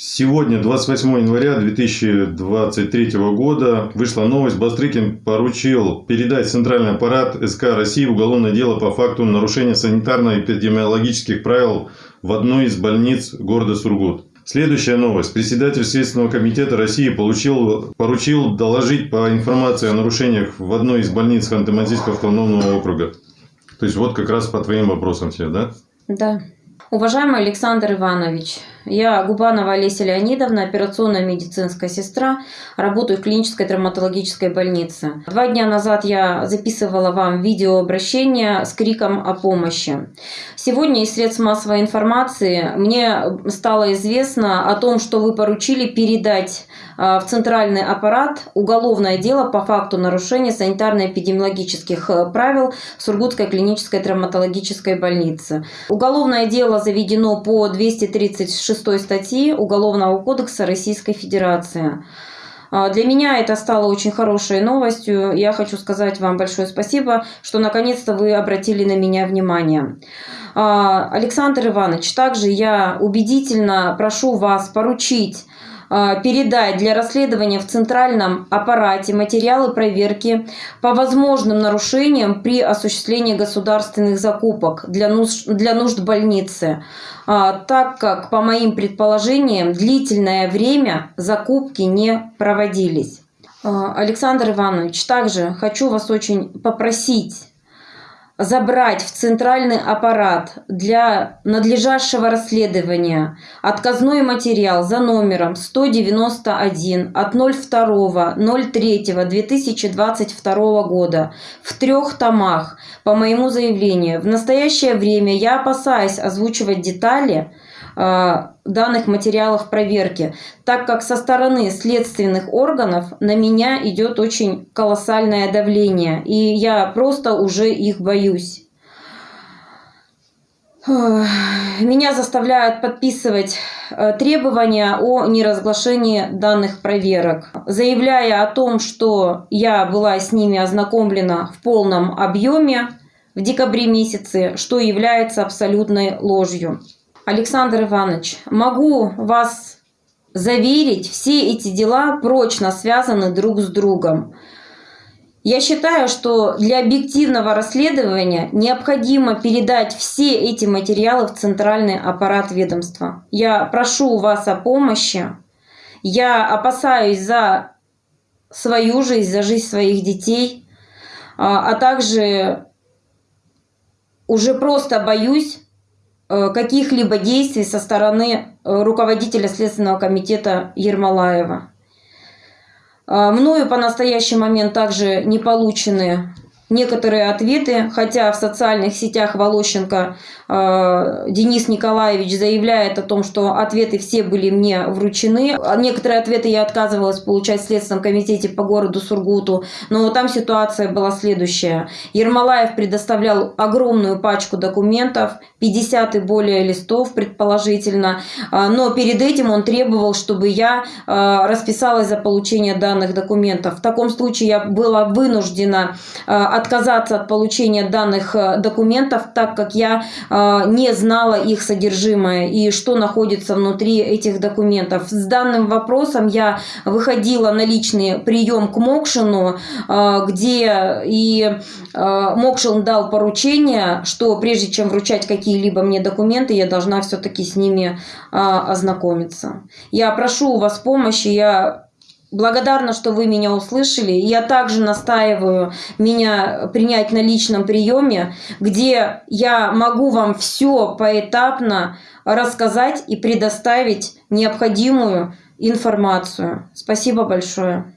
Сегодня, 28 января 2023 года, вышла новость. Бастрыкин поручил передать Центральный аппарат СК России уголовное дело по факту нарушения санитарно-эпидемиологических правил в одной из больниц города Сургут. Следующая новость. Председатель Следственного комитета России получил, поручил доложить по информации о нарушениях в одной из больниц Ханты-Мансийского автономного округа. То есть, вот как раз по твоим вопросам все, да? Да. Уважаемый Александр Иванович, я Губанова Олеся Леонидовна, операционная медицинская сестра, работаю в клинической травматологической больнице. Два дня назад я записывала вам видеообращение с криком о помощи. Сегодня из средств массовой информации мне стало известно о том, что вы поручили передать а, в центральный аппарат уголовное дело по факту нарушения санитарно-эпидемиологических э, правил Сургутской клинической травматологической больницы. Уголовное дело заведено по 236 статьи Уголовного кодекса Российской Федерации. А, для меня это стало очень хорошей новостью. Я хочу сказать вам большое спасибо, что наконец-то вы обратили на меня внимание. А, Александр Иванович, также я убедительно прошу вас поручить передать для расследования в центральном аппарате материалы проверки по возможным нарушениям при осуществлении государственных закупок для нужд, для нужд больницы, а, так как, по моим предположениям, длительное время закупки не проводились. А, Александр Иванович, также хочу вас очень попросить забрать в центральный аппарат для надлежащего расследования отказной материал за номером 191 от 02.03.2022 года в трех томах по моему заявлению. В настоящее время я опасаюсь озвучивать детали, данных материалов проверки, так как со стороны следственных органов на меня идет очень колоссальное давление, и я просто уже их боюсь. Меня заставляют подписывать э, требования о неразглашении данных проверок, заявляя о том, что я была с ними ознакомлена в полном объеме в декабре месяце, что является абсолютной ложью. Александр Иванович, могу вас заверить, все эти дела прочно связаны друг с другом. Я считаю, что для объективного расследования необходимо передать все эти материалы в центральный аппарат ведомства. Я прошу вас о помощи. Я опасаюсь за свою жизнь, за жизнь своих детей, а, а также уже просто боюсь каких-либо действий со стороны э, руководителя Следственного комитета Ермолаева. Э, мною по настоящий момент также не получены некоторые ответы, хотя в социальных сетях Волощенко э, Денис Николаевич заявляет о том, что ответы все были мне вручены. А некоторые ответы я отказывалась получать в Следственном комитете по городу Сургуту, но там ситуация была следующая. Ермолаев предоставлял огромную пачку документов, 50 и более листов предположительно, э, но перед этим он требовал, чтобы я э, расписалась за получение данных документов. В таком случае я была вынуждена э, отказаться от получения данных э, документов, так как я э, не знала их содержимое и что находится внутри этих документов. С данным вопросом я выходила на личный прием к Мокшину, э, где и Мокшин дал поручение, что прежде чем вручать какие-либо мне документы, я должна все-таки с ними ознакомиться. Я прошу у вас помощи, я Благодарна, что вы меня услышали. Я также настаиваю меня принять на личном приеме, где я могу вам все поэтапно рассказать и предоставить необходимую информацию. Спасибо большое.